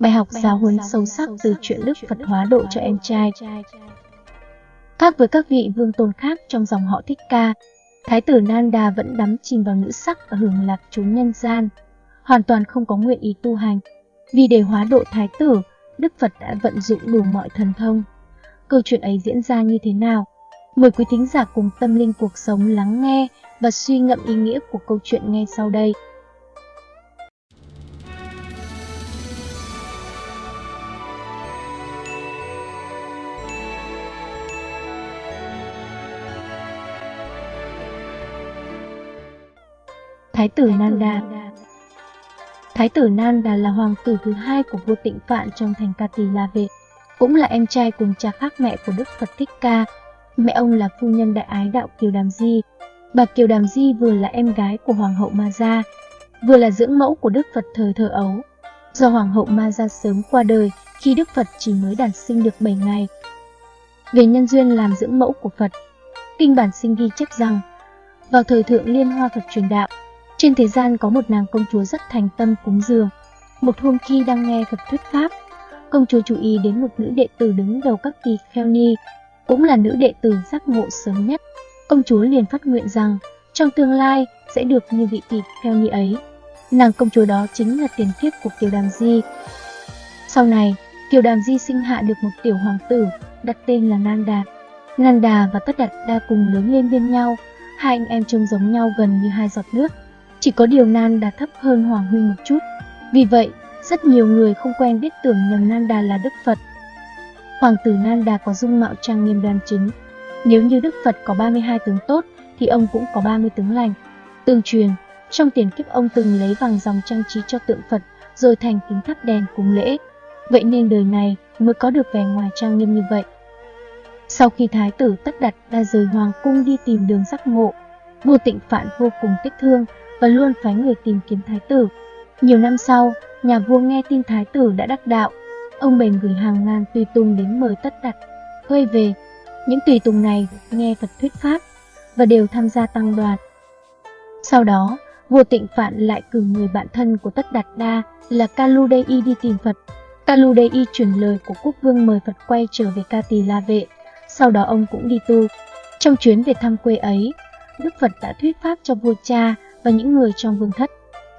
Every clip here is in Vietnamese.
Bài học giáo huấn sâu sắc từ chuyện Đức Phật hóa độ cho em trai. Khác với các vị vương tôn khác trong dòng họ Thích Ca, Thái tử Nanda vẫn đắm chìm vào nữ sắc và hưởng lạc chúng nhân gian, hoàn toàn không có nguyện ý tu hành. Vì để hóa độ Thái tử, Đức Phật đã vận dụng đủ mọi thần thông. Câu chuyện ấy diễn ra như thế nào? Mời quý thính giả cùng tâm linh cuộc sống lắng nghe và suy ngẫm ý nghĩa của câu chuyện ngay sau đây. Thái tử Nanda Thái tử Nanda là hoàng tử thứ hai của vua Tịnh Phạn trong thành Kati La Vệ, cũng là em trai cùng cha khác mẹ của Đức Phật Thích Ca. Mẹ ông là phu nhân đại ái đạo Kiều Đàm Di. Bà Kiều Đàm Di vừa là em gái của Hoàng hậu Ma Gia, vừa là dưỡng mẫu của Đức Phật thời thơ ấu. Do Hoàng hậu Ma Gia sớm qua đời khi Đức Phật chỉ mới đản sinh được 7 ngày. Về nhân duyên làm dưỡng mẫu của Phật, kinh bản sinh ghi chép rằng, vào thời thượng liên hoa Phật truyền đạo, trên thế gian có một nàng công chúa rất thành tâm cúng dường. Một hôm khi đang nghe Phật thuyết pháp, công chúa chú ý đến một nữ đệ tử đứng đầu các kỳ kheo ni, cũng là nữ đệ tử giác ngộ sớm nhất. Công chúa liền phát nguyện rằng trong tương lai sẽ được như vị kỳ kheo ni ấy. Nàng công chúa đó chính là tiền kiếp của Kiều Đàm Di. Sau này, Kiều Đàm Di sinh hạ được một tiểu hoàng tử, đặt tên là Nanda. Nanda và Tất Đạt Đa cùng lớn lên bên nhau, hai anh em trông giống nhau gần như hai giọt nước. Chỉ có điều Nanda thấp hơn Hoàng Huy một chút. Vì vậy, rất nhiều người không quen biết tưởng nhầm Nanda là Đức Phật. Hoàng tử Nanda có dung mạo trang nghiêm đoan chính. Nếu như Đức Phật có 32 tướng tốt, thì ông cũng có 30 tướng lành. Tương truyền, trong tiền kiếp ông từng lấy vàng dòng trang trí cho tượng Phật, rồi thành kính thắp đèn cúng lễ. Vậy nên đời này mới có được vẻ ngoài trang nghiêm như vậy. Sau khi thái tử tất đặt đã rời hoàng cung đi tìm đường giác ngộ, vua tịnh phạn vô cùng tích thương và luôn phái người tìm kiếm thái tử. Nhiều năm sau, nhà vua nghe tin thái tử đã đắc đạo, ông bèn gửi hàng ngàn tùy tùng đến mời tất đặt, quay về. Những tùy tùng này nghe Phật thuyết pháp và đều tham gia tăng đoàn. Sau đó, vua tịnh phạn lại cử người bạn thân của tất đạt đa là Kaludei đi tìm Phật. Kaludei truyền lời của quốc vương mời Phật quay trở về Ca Tỳ La Vệ, sau đó ông cũng đi tu. Trong chuyến về thăm quê ấy, Đức Phật đã thuyết pháp cho vua cha và những người trong vương thất.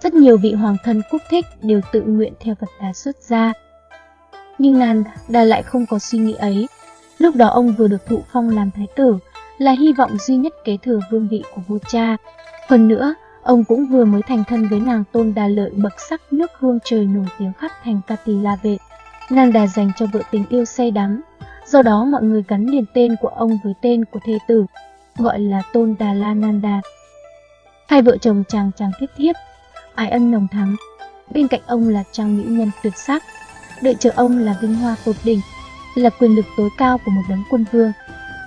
Rất nhiều vị hoàng thân quốc thích đều tự nguyện theo Phật Đà xuất gia. Nhưng Nan Đà lại không có suy nghĩ ấy. Lúc đó ông vừa được thụ phong làm thái tử, là hy vọng duy nhất kế thừa vương vị của vua cha. Hơn nữa, ông cũng vừa mới thành thân với nàng tôn đà lợi bậc sắc nước hương trời nổi tiếng khắp thành Kati La Vệ. Nan Đà dành cho vợ tình yêu say đắm, do đó mọi người gắn liền tên của ông với tên của thê tử, gọi là Tôn Đà La Nanda. Hai vợ chồng chàng chàng tiếp thiếp, ái ân nồng thắm. Bên cạnh ông là trang mỹ nhân tuyệt sắc, đợi chờ ông là vinh hoa tột đỉnh, là quyền lực tối cao của một đấng quân vương.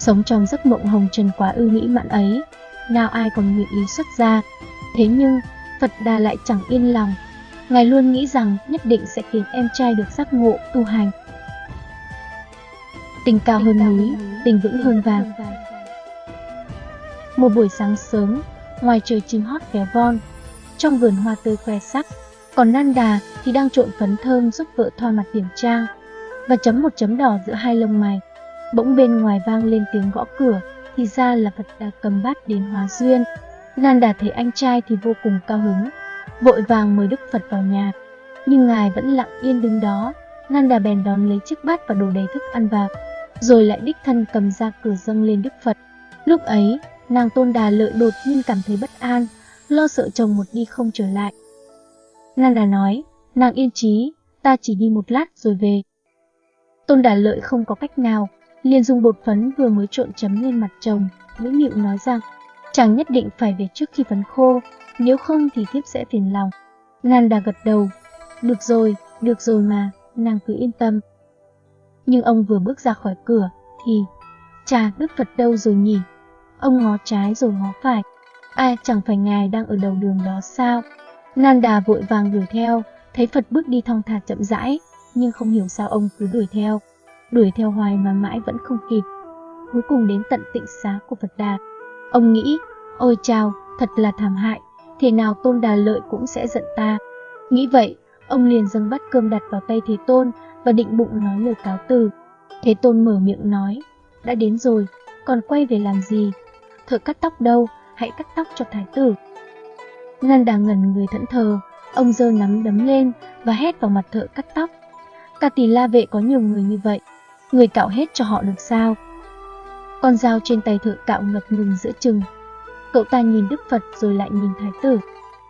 Sống trong giấc mộng hồng trần quá ưu mỹ mạn ấy, nào ai còn nguyện ý xuất gia. Thế nhưng, Phật Đà lại chẳng yên lòng. Ngài luôn nghĩ rằng nhất định sẽ khiến em trai được giác ngộ, tu hành. Tình cao hơn núi, tình vững hơn vàng. Một buổi sáng sớm, ngoài trời chim hót véo von, trong vườn hoa tươi khoe sắc, còn Nanda thì đang trộn phấn thơm giúp vợ thoa mặt điểm trang và chấm một chấm đỏ giữa hai lông mày. Bỗng bên ngoài vang lên tiếng gõ cửa, thì ra là Phật Đà cầm bát đến hóa duyên. Nanda thấy anh trai thì vô cùng cao hứng, vội vàng mời Đức Phật vào nhà. Nhưng ngài vẫn lặng yên đứng đó, Nanda bèn đón lấy chiếc bát và đổ đầy thức ăn vào, rồi lại đích thân cầm ra cửa dâng lên Đức Phật. Lúc ấy, Nàng tôn đà lợi đột nhiên cảm thấy bất an, lo sợ chồng một đi không trở lại. Nàng đà nói, nàng yên trí, ta chỉ đi một lát rồi về. Tôn đà lợi không có cách nào, liền dùng bột phấn vừa mới trộn chấm lên mặt chồng, Nguyễn Nịu nói rằng, chàng nhất định phải về trước khi phấn khô, nếu không thì thiếp sẽ phiền lòng. Nàng đà gật đầu, được rồi, được rồi mà, nàng cứ yên tâm. Nhưng ông vừa bước ra khỏi cửa, thì, cha Đức Phật đâu rồi nhỉ? Ông ngó trái rồi ngó phải. Ai chẳng phải ngài đang ở đầu đường đó sao? Nanda vội vàng đuổi theo, thấy Phật bước đi thong thả chậm rãi, nhưng không hiểu sao ông cứ đuổi theo. Đuổi theo hoài mà mãi vẫn không kịp. Cuối cùng đến tận tịnh xá của Phật Đà. Ông nghĩ, ôi chào, thật là thảm hại, thế nào tôn đà lợi cũng sẽ giận ta. Nghĩ vậy, Ông liền dâng bát cơm đặt vào tay Thế Tôn và định bụng nói lời cáo từ. Thế Tôn mở miệng nói, đã đến rồi, còn quay về làm gì? Thợ cắt tóc đâu, hãy cắt tóc cho thái tử. Nanda ngẩn người thẫn thờ, ông giơ nắm đấm lên và hét vào mặt thợ cắt tóc. Cả tỷ la vệ có nhiều người như vậy, người cạo hết cho họ được sao? Con dao trên tay thợ cạo ngập ngừng giữa chừng. Cậu ta nhìn Đức Phật rồi lại nhìn Thái tử.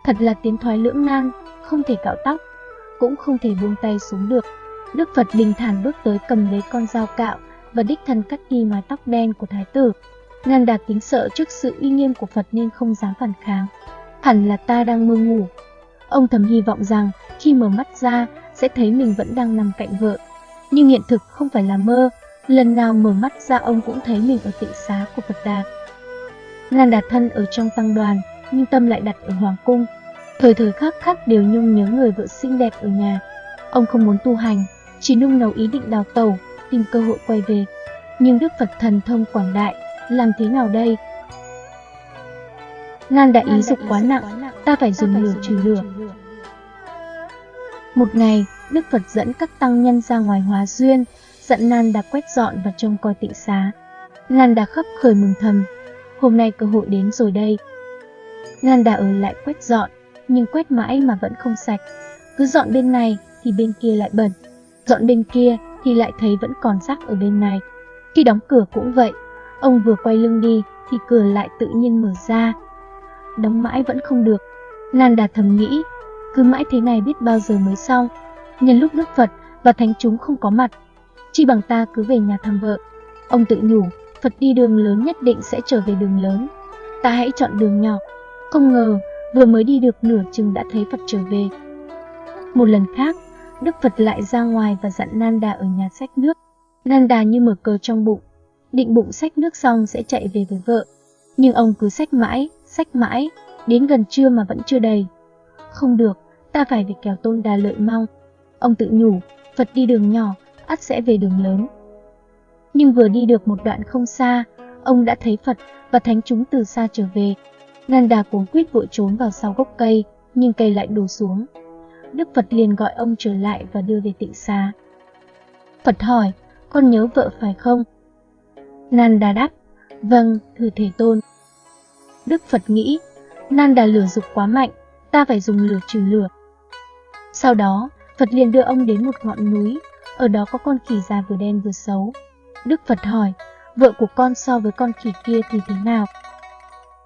Thật là tiến thoái lưỡng nan, không thể cạo tóc, cũng không thể buông tay xuống được. Đức Phật bình thản bước tới cầm lấy con dao cạo và đích thân cắt đi mái tóc đen của Thái tử. Nanda kính sợ trước sự uy nghiêm của Phật nên không dám phản kháng. Hẳn là ta đang mơ ngủ. Ông thầm hy vọng rằng khi mở mắt ra sẽ thấy mình vẫn đang nằm cạnh vợ. Nhưng hiện thực không phải là mơ, lần nào mở mắt ra ông cũng thấy mình ở tịnh xá của Phật Đà. Nanda thân ở trong tăng đoàn, nhưng tâm lại đặt ở Hoàng Cung. Thời thời khắc khắc đều nhung nhớ người vợ xinh đẹp ở nhà. Ông không muốn tu hành, chỉ nung nấu ý định đào tẩu, tìm cơ hội quay về. Nhưng Đức Phật thần thông quảng đại, làm thế nào đây? Nan đại ý dục quá nặng, ta phải dùng lửa trừ lửa. Một ngày, Đức Phật dẫn các tăng nhân ra ngoài hóa duyên, dặn Nan đã quét dọn và trông coi tịnh xá. Nan đã khắp khởi mừng thầm, hôm nay cơ hội đến rồi đây. Nan đã ở lại quét dọn, nhưng quét mãi mà vẫn không sạch. Cứ dọn bên này thì bên kia lại bẩn, dọn bên kia thì lại thấy vẫn còn rác ở bên này. Khi đóng cửa cũng vậy, ông vừa quay lưng đi thì cửa lại tự nhiên mở ra. Đóng mãi vẫn không được, Nanda thầm nghĩ, cứ mãi thế này biết bao giờ mới xong. Nhân lúc Đức Phật và Thánh chúng không có mặt, chi bằng ta cứ về nhà thăm vợ. Ông tự nhủ, Phật đi đường lớn nhất định sẽ trở về đường lớn. Ta hãy chọn đường nhỏ. Không ngờ, vừa mới đi được nửa chừng đã thấy Phật trở về. Một lần khác, Đức Phật lại ra ngoài và dặn Nanda ở nhà sách nước. Nanda như mở cờ trong bụng, định bụng sách nước xong sẽ chạy về với vợ. Nhưng ông cứ sách mãi, sách mãi, đến gần trưa mà vẫn chưa đầy. Không được, ta phải về kéo tôn đà lợi mau. Ông tự nhủ, Phật đi đường nhỏ, ắt sẽ về đường lớn. Nhưng vừa đi được một đoạn không xa, ông đã thấy Phật và thánh chúng từ xa trở về. Nanda cuống quýt vội trốn vào sau gốc cây, nhưng cây lại đổ xuống. Đức Phật liền gọi ông trở lại và đưa về tịnh xá. Phật hỏi, con nhớ vợ phải không? Nanda đáp, vâng, thưa Thế Tôn. Đức Phật nghĩ, Nanda lửa dục quá mạnh, ta phải dùng lửa trừ lửa. Sau đó, Phật liền đưa ông đến một ngọn núi, ở đó có con khỉ già vừa đen vừa xấu. Đức Phật hỏi, vợ của con so với con khỉ kia thì thế nào?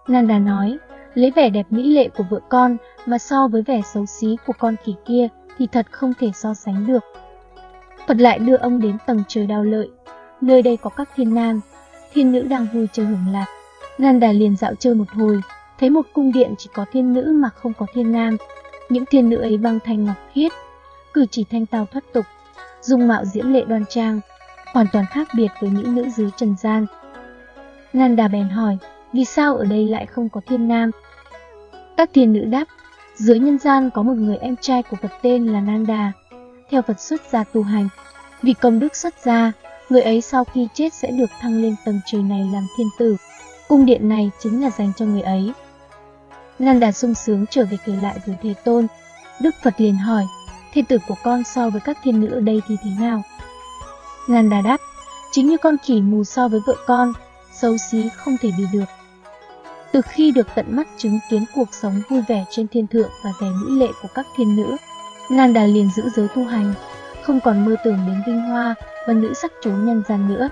Nanda nói, lấy vẻ đẹp mỹ lệ của vợ con mà so với vẻ xấu xí của con khỉ kia thì thật không thể so sánh được. Phật lại đưa ông đến tầng trời đau lợi, nơi đây có các thiên nam, thiên nữ đang vui chơi hưởng lạc. Nanda liền dạo chơi một hồi, thấy một cung điện chỉ có thiên nữ mà không có thiên nam. Những thiên nữ ấy băng thanh ngọc khiết, cử chỉ thanh tao thoát tục, dung mạo diễm lệ đoan trang, hoàn toàn khác biệt với những nữ dưới trần gian. Nanda bèn hỏi, vì sao ở đây lại không có thiên nam? Các thiên nữ đáp, dưới nhân gian có một người em trai của Phật tên là Nanda, theo Phật xuất gia tu hành. Vì công đức xuất gia, người ấy sau khi chết sẽ được thăng lên tầng trời này làm thiên tử. Cung điện này chính là dành cho người ấy. Nanda sung sướng trở về kể lại với Thế Tôn. Đức Phật liền hỏi, thiên tử của con so với các thiên nữ ở đây thì thế nào? Nanda đáp, chính như con khỉ mù so với vợ con, xấu xí không thể bị được. Từ khi được tận mắt chứng kiến cuộc sống vui vẻ trên thiên thượng và vẻ mỹ lệ của các thiên nữ, Nanda liền giữ giới tu hành, không còn mơ tưởng đến vinh hoa và nữ sắc trốn nhân gian nữa.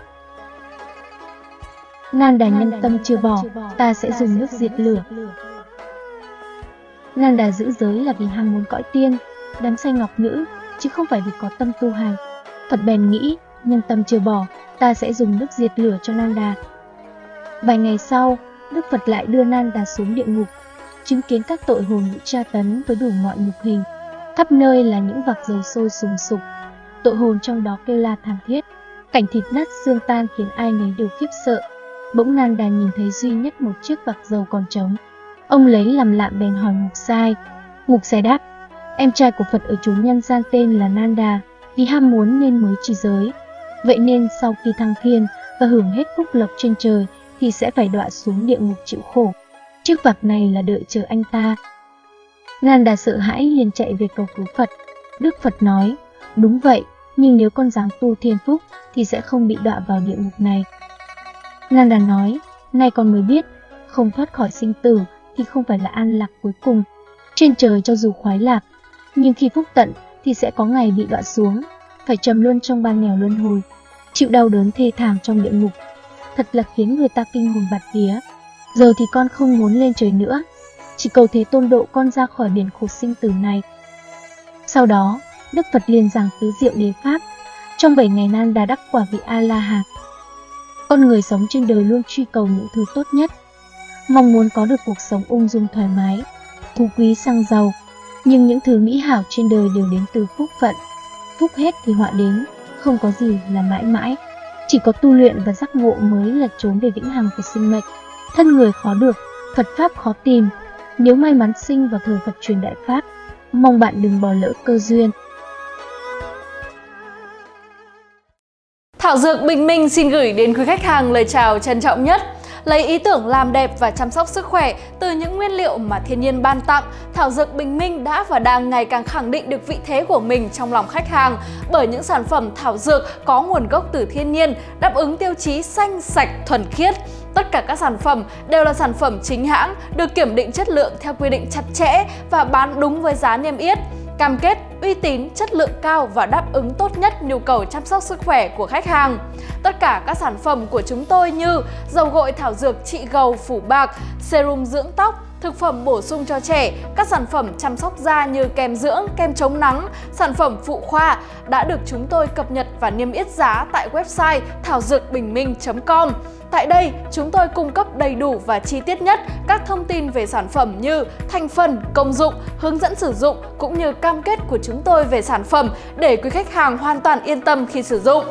Nanda nhân tâm chưa bỏ, ta sẽ dùng nước diệt lửa. Nanda giữ giới là vì ham muốn cõi tiên, đám say ngọc nữ, chứ không phải vì có tâm tu hành. Phật bèn nghĩ, nhân tâm chưa bỏ, ta sẽ dùng nước diệt lửa cho Nanda. Vài ngày sau, Đức Phật lại đưa Nanda xuống địa ngục, chứng kiến các tội hồn bị tra tấn với đủ mọi nhục hình. Khắp nơi là những vạc dầu sôi sùng sục, tội hồn trong đó kêu la thảm thiết. Cảnh thịt nát xương tan khiến ai nấy đều khiếp sợ. Bỗng Nanda nhìn thấy duy nhất một chiếc vạc dầu còn trống. Ông lấy làm lạ bèn hỏi Ngục Sai. Ngục Sai đáp, em trai của Phật ở chốn nhân gian tên là Nanda, vì ham muốn nên mới trì giới. Vậy nên sau khi thăng thiên và hưởng hết phúc lộc trên trời thì sẽ phải đọa xuống địa ngục chịu khổ. Chiếc vạc này là đợi chờ anh ta. Nanda sợ hãi liền chạy về cầu cứu Phật. Đức Phật nói, đúng vậy, nhưng nếu con dáng tu thiên phúc thì sẽ không bị đọa vào địa ngục này. Nanda nói, nay con mới biết, không thoát khỏi sinh tử thì không phải là an lạc cuối cùng. Trên trời cho dù khoái lạc, nhưng khi phúc tận thì sẽ có ngày bị đọa xuống, phải trầm luôn trong ban nghèo luân hồi, chịu đau đớn thê thảm trong địa ngục. Thật là khiến người ta kinh hồn bạt vía. Giờ thì con không muốn lên trời nữa, chỉ cầu thế tôn độ con ra khỏi biển khổ sinh tử này. Sau đó, Đức Phật liền giảng tứ diệu đế pháp. Trong 7 ngày nan đà đắc quả vị A-la-hán. Con người sống trên đời luôn truy cầu những thứ tốt nhất, mong muốn có được cuộc sống ung dung thoải mái, phú quý sang giàu. Nhưng những thứ mỹ hảo trên đời đều đến từ phúc phận. Phúc hết thì họa đến, không có gì là mãi mãi. Chỉ có tu luyện và giác ngộ mới là trốn về vĩnh hằng của sinh mệnh. Thân người khó được, Phật Pháp khó tìm. Nếu may mắn sinh vào thời Phật truyền Đại Pháp, mong bạn đừng bỏ lỡ cơ duyên. Thảo Dược Bình Minh xin gửi đến quý khách hàng lời chào trân trọng nhất. Lấy ý tưởng làm đẹp và chăm sóc sức khỏe từ những nguyên liệu mà thiên nhiên ban tặng, Thảo Dược Bình Minh đã và đang ngày càng khẳng định được vị thế của mình trong lòng khách hàng bởi những sản phẩm thảo dược có nguồn gốc từ thiên nhiên, đáp ứng tiêu chí xanh, sạch, thuần khiết. Tất cả các sản phẩm đều là sản phẩm chính hãng, được kiểm định chất lượng theo quy định chặt chẽ và bán đúng với giá niêm yết cam kết uy tín, chất lượng cao và đáp ứng tốt nhất nhu cầu chăm sóc sức khỏe của khách hàng. Tất cả các sản phẩm của chúng tôi như dầu gội thảo dược trị gầu phủ bạc, serum dưỡng tóc, thực phẩm bổ sung cho trẻ, các sản phẩm chăm sóc da như kem dưỡng, kem chống nắng, sản phẩm phụ khoa đã được chúng tôi cập nhật và niêm yết giá tại website thảo dược bình minh.com. Tại đây, chúng tôi cung cấp đầy đủ và chi tiết nhất các thông tin về sản phẩm như thành phần, công dụng, hướng dẫn sử dụng cũng như cam kết của chúng tôi về sản phẩm để quý khách hàng hoàn toàn yên tâm khi sử dụng.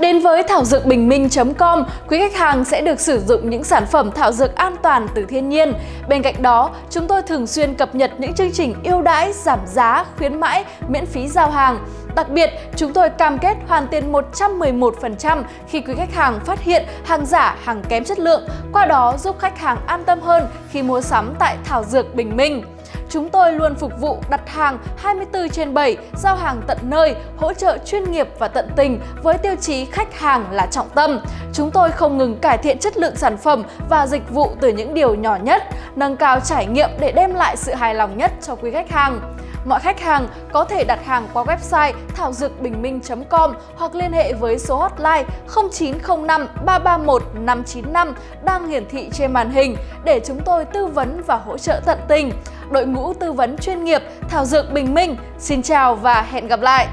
Đến với thảo dược bình minh.com, quý khách hàng sẽ được sử dụng những sản phẩm thảo dược an toàn từ thiên nhiên. Bên cạnh đó, chúng tôi thường xuyên cập nhật những chương trình ưu đãi, giảm giá, khuyến mãi, miễn phí giao hàng. Đặc biệt, chúng tôi cam kết hoàn tiền 111% khi quý khách hàng phát hiện hàng giả, hàng kém chất lượng, qua đó giúp khách hàng an tâm hơn khi mua sắm tại Thảo Dược Bình Minh. Chúng tôi luôn phục vụ đặt hàng 24 trên 7, giao hàng tận nơi, hỗ trợ chuyên nghiệp và tận tình với tiêu chí khách hàng là trọng tâm. Chúng tôi không ngừng cải thiện chất lượng sản phẩm và dịch vụ từ những điều nhỏ nhất, nâng cao trải nghiệm để đem lại sự hài lòng nhất cho quý khách hàng. Mọi khách hàng có thể đặt hàng qua website thảo dược bình minh.com hoặc liên hệ với số hotline 0905 331 595 đang hiển thị trên màn hình để chúng tôi tư vấn và hỗ trợ tận tình. Đội ngũ tư vấn chuyên nghiệp Thảo Dược Bình Minh, xin chào và hẹn gặp lại!